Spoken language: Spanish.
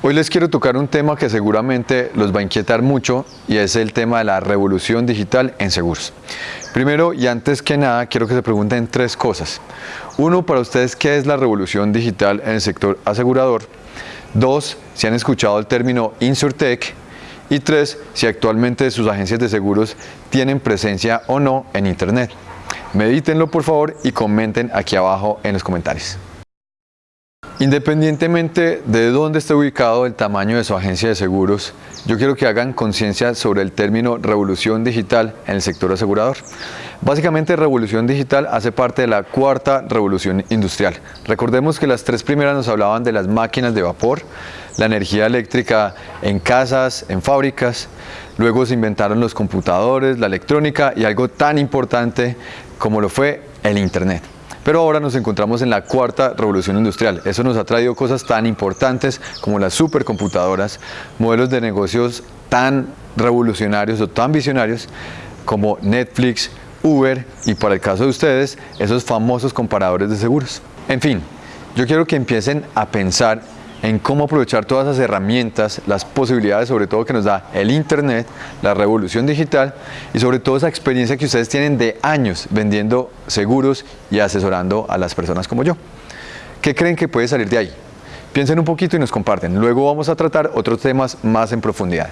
Hoy les quiero tocar un tema que seguramente los va a inquietar mucho y es el tema de la revolución digital en seguros. Primero y antes que nada quiero que se pregunten tres cosas. Uno, para ustedes, ¿qué es la revolución digital en el sector asegurador? Dos, si han escuchado el término InsurTech. Y tres, si actualmente sus agencias de seguros tienen presencia o no en Internet. Medítenlo por favor y comenten aquí abajo en los comentarios. Independientemente de dónde esté ubicado el tamaño de su agencia de seguros, yo quiero que hagan conciencia sobre el término revolución digital en el sector asegurador. Básicamente, revolución digital hace parte de la cuarta revolución industrial. Recordemos que las tres primeras nos hablaban de las máquinas de vapor, la energía eléctrica en casas, en fábricas, luego se inventaron los computadores, la electrónica y algo tan importante como lo fue el Internet. Pero ahora nos encontramos en la cuarta revolución industrial. Eso nos ha traído cosas tan importantes como las supercomputadoras, modelos de negocios tan revolucionarios o tan visionarios como Netflix, Uber y para el caso de ustedes, esos famosos comparadores de seguros. En fin, yo quiero que empiecen a pensar en cómo aprovechar todas esas herramientas, las posibilidades sobre todo que nos da el Internet, la revolución digital y sobre todo esa experiencia que ustedes tienen de años vendiendo seguros y asesorando a las personas como yo. ¿Qué creen que puede salir de ahí? Piensen un poquito y nos comparten. Luego vamos a tratar otros temas más en profundidad.